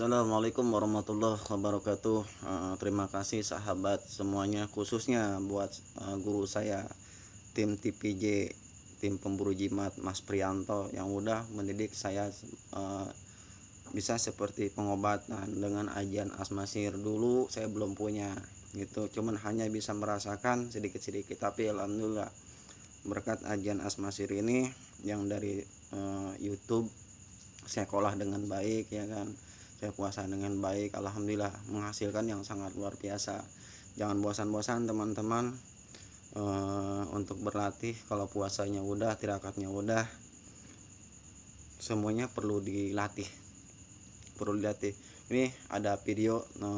Assalamualaikum warahmatullahi wabarakatuh. Uh, Terima kasih sahabat semuanya Khususnya buat uh, guru saya Tim TPJ Tim pemburu jimat Mas Prianto Yang udah mendidik saya uh, Bisa seperti pengobatan Dengan ajian asmasir. Dulu saya belum punya gitu. Cuman hanya bisa merasakan sedikit-sedikit. Tapi Alhamdulillah Berkat ajian asmasir ini Yang dari Youtube saya sekolah dengan baik ya kan saya puasa dengan baik Alhamdulillah menghasilkan yang sangat luar biasa. Jangan bosan-bosan teman-teman e, untuk berlatih. Kalau puasanya udah tirakatnya udah semuanya perlu dilatih. Perlu dilatih. Ini ada video e,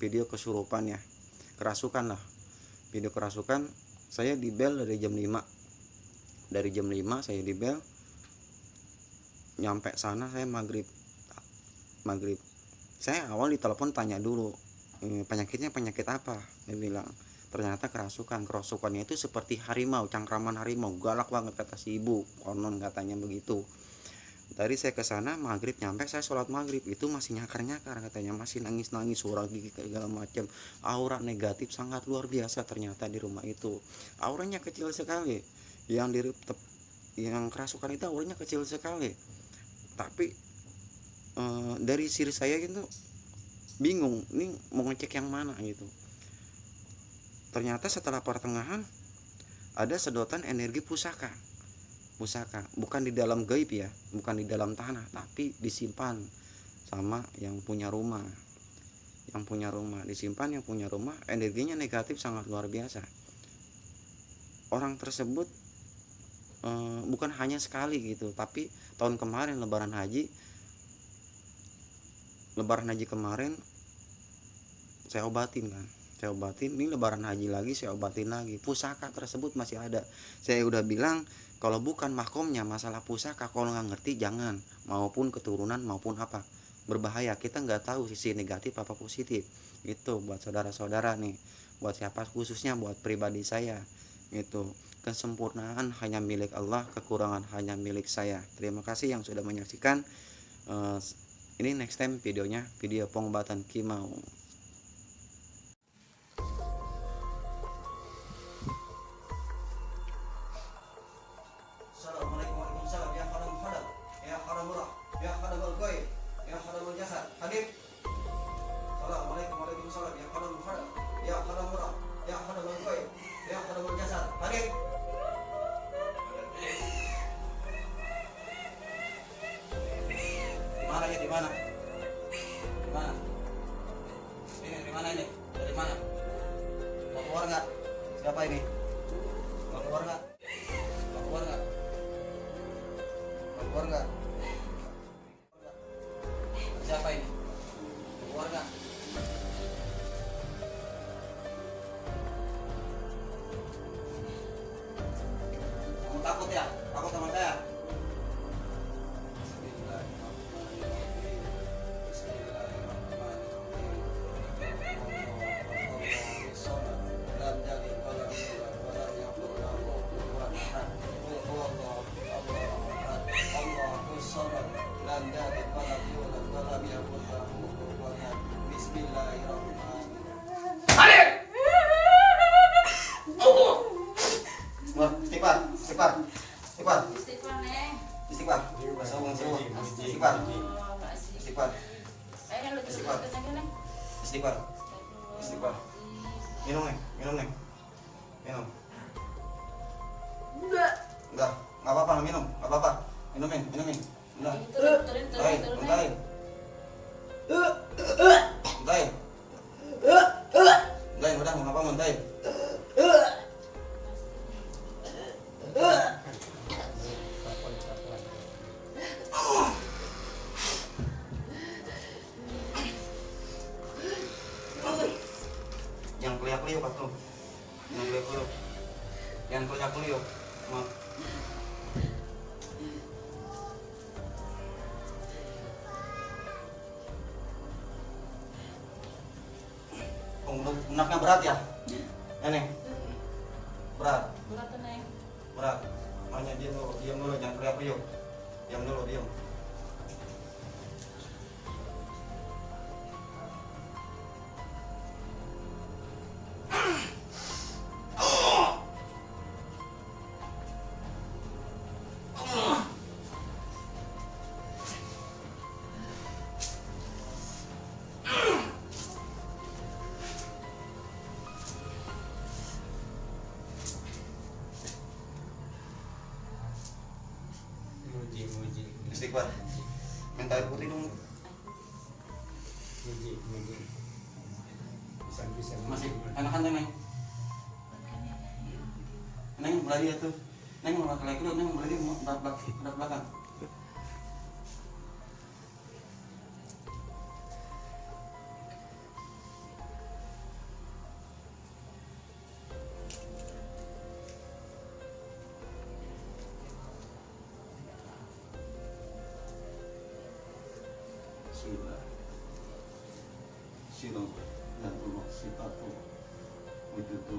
video kesurupan ya. Kerasukan lah. Video kerasukan saya di bel dari jam 5 dari jam 5 saya di bel nyampe sana saya maghrib maghrib. Saya awal ditelepon tanya dulu penyakitnya penyakit apa? Dia bilang ternyata kerasukan. Kerasukannya itu seperti harimau cangkraman harimau galak banget kata si ibu konon katanya begitu. Dari saya ke sana maghrib nyampe saya sholat maghrib. Itu masih nyakar nyakar katanya. Masih nangis nangis suara gigi segala macam aura negatif sangat luar biasa ternyata di rumah itu. Auranya kecil sekali. Yang di yang kerasukan itu auranya kecil sekali. Tapi Eh, dari siri saya gitu bingung ini mau ngecek yang mana gitu. Ternyata setelah pertengahan ada sedotan energi pusaka. Pusaka bukan di dalam gaib ya bukan di dalam tanah tapi disimpan sama yang punya rumah. Yang punya rumah disimpan yang punya rumah energinya negatif sangat luar biasa. Orang tersebut e, bukan hanya sekali gitu tapi tahun kemarin lebaran haji lebaran haji kemarin saya obatin kan. Saya obatin ini lebaran haji lagi saya obatin lagi. Pusaka tersebut masih ada. Saya udah bilang kalau bukan makomnya masalah pusaka kalau nggak ngerti jangan. Maupun keturunan maupun apa. Berbahaya kita nggak tahu sisi negatif apa positif. Itu buat saudara-saudara nih. Buat siapa khususnya buat pribadi saya. Itu kesempurnaan hanya milik Allah kekurangan hanya milik saya. Terima kasih yang sudah menyaksikan uh, ini next time videonya video pengobatan kimau mana ini? Dari mana? Mau keluar nggak? Siapa ini? Mau keluar nggak? Mau keluar nggak? Mau keluar nggak Istighfar neng. istighfar. Istighfar, istighfar, Eh, Istighfar. neng. istighfar. Minum nih, minum nih. Minum. Enggak. Enggak, enggak apa-apa, minum, enggak apa-apa. Minumin, minumin. Udah. Turun, turun, turun, Untahin, turun. untahin. Untahin. Untahin, udah, mau apa, untahin. Punaknya berat ya? Ya nih. Berat, Berat neng. berat. Makanya diam dulu, diam dulu, jangan teriak yuk. Diam dulu, diam. Istighfar. Minta air putih dong. Muji, muji. Bisa-bisa. Masih enakan Neng. Neng belajar tuh. Neng mau laki-laki lu, Neng belajar mau belak belak belakang.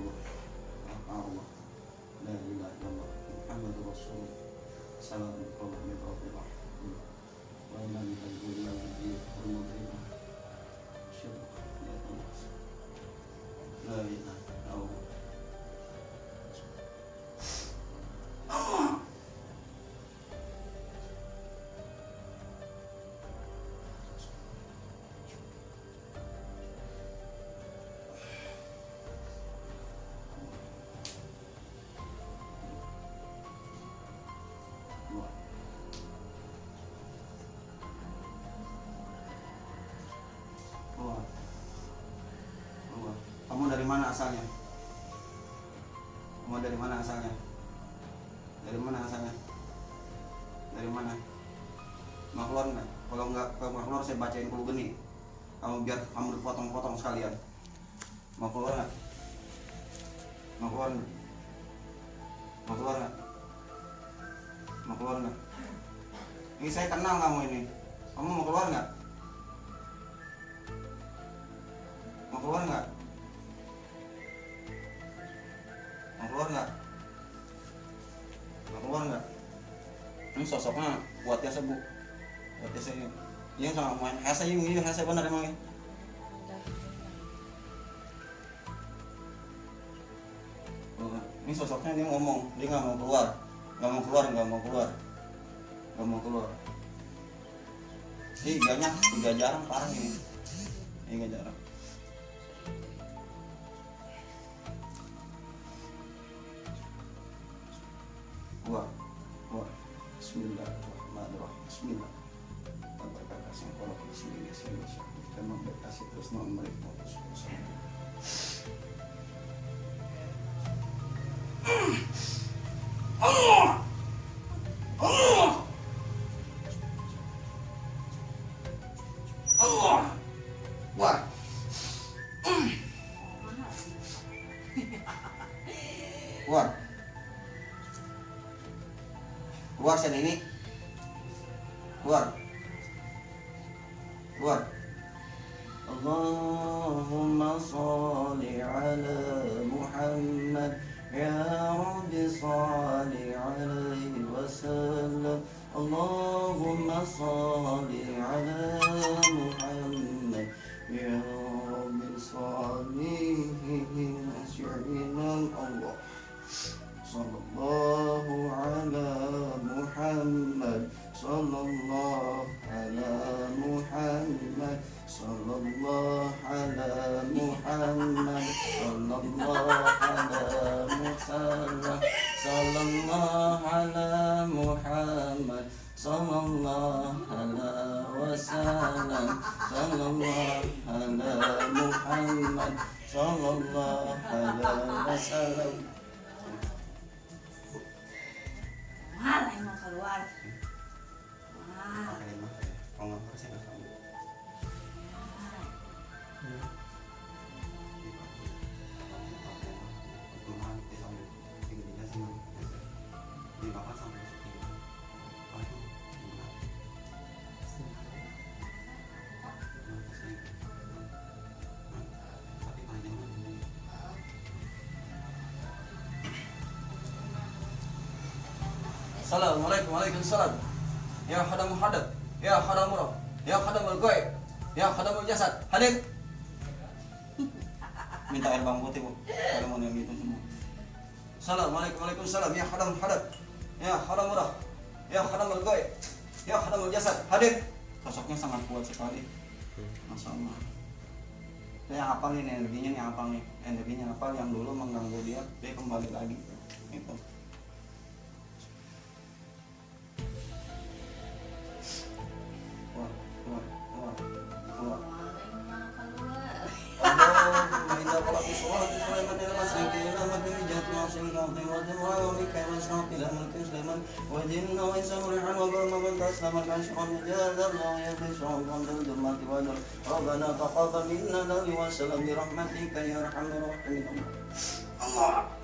الله أربعة لا إله إلا الله محمد رسول الله سلام الله من رب الرحمن وإنا من الجنة والمدينة شبك لا إله mana asalnya? Kamu dari mana asalnya? Dari mana asalnya? Dari mana? Mau keluar nggak? Kalau nggak kamu keluar saya bacain dulu geni. Kamu biar kamu dipotong-potong sekalian. Mau keluar nggak? Mau keluar nggak? Mau nggak? mau keluar nggak? Ini saya kenal kamu ini. Kamu mau keluar nggak? Mau keluar nggak? Mau keluar nggak? Ini sosoknya kuat ya bu. Kuat ya saya. Iya sama main hasa yung iya hasa benar emang ya. Ini sosoknya dia ngomong, dia nggak mau keluar. Nggak mau keluar nggak mau keluar. Nggak mau keluar. Ih, banyak. Udah jarang parah ini. Ini nggak jarang keluar keluar Bismillahirrahmanirrahim Bismillah bismillah bismillah kita memberkasi terus. Keluar. Keluar sini ini. Keluar. Keluar. Allahumma salli ala Muhammad Ya Rabbi salli alaihi wasallam Allahumma salli ala Muhammad Ya Rabbi salli Allah Sallallahu ala Muhammad Sallallahu ala Muhammad Sallallahu ala Muhammad Sallallahu ala Muhammad Sallallahu ala Muhammad Sallallahu ala wasallam Sallallahu ala Muhammad Sallallahu ala wasallam Mahal emang keluar. Assalamualaikum Waalaikumsalam Ya khadam hadab Ya khadam murah Ya khadam al-goib Ya khadam jasad Hadir. Minta air bang putih bu. Kalau mau yang itu semua. Assalamualaikum Waalaikumsalam. Ya khadam hadab Ya khadam murah Ya khadam al-goib Ya khadam jasad Hadir. Sosoknya sangat kuat sekali. Masya Allah. Saya hafal ini energinya nih hafal nih. Energinya hafal yang dulu mengganggu dia Dia kembali lagi. Itu إلى ربنا تقبل منا لا وسلم برحمتك يا أرحم الراحمين الله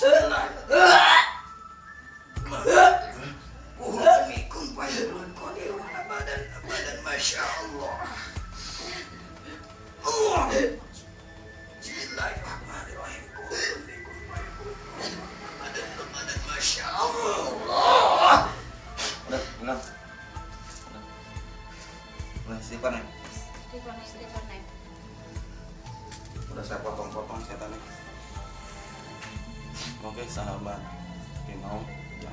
Chandler. Oke sahabat. Kimau ya,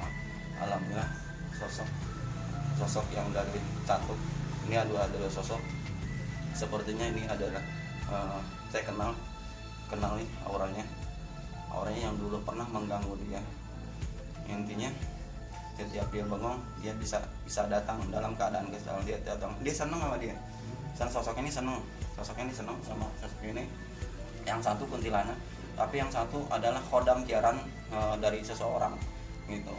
Alhamdulillah sosok sosok yang dari cantuk ini adalah adalah sosok. Sepertinya ini adalah eh, saya kenal kenal nih auranya. Auranya yang dulu pernah mengganggu dia. Intinya setiap dia bengong dia bisa bisa datang dalam keadaan kesal. Dia datang dia seneng sama dia. Dan sosok ini seneng. Sosok ini seneng sama sosok ini. Yang satu kuntilanak tapi yang satu adalah kodam piaran eh, dari seseorang gitu.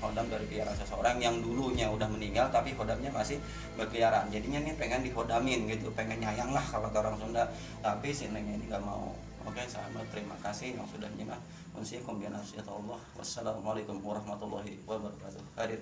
Kodam dari piaran seseorang yang dulunya udah meninggal tapi kodamnya masih berkeliaran. Jadinya nih pengen dihodamin gitu. Pengen nyayang lah kalau orang Sunda. Tapi si Neng ini gak mau. Oke sahabat terima kasih. Yang sudah nyimak wassalamualaikum warahmatullahi wabarakatuh. Hadir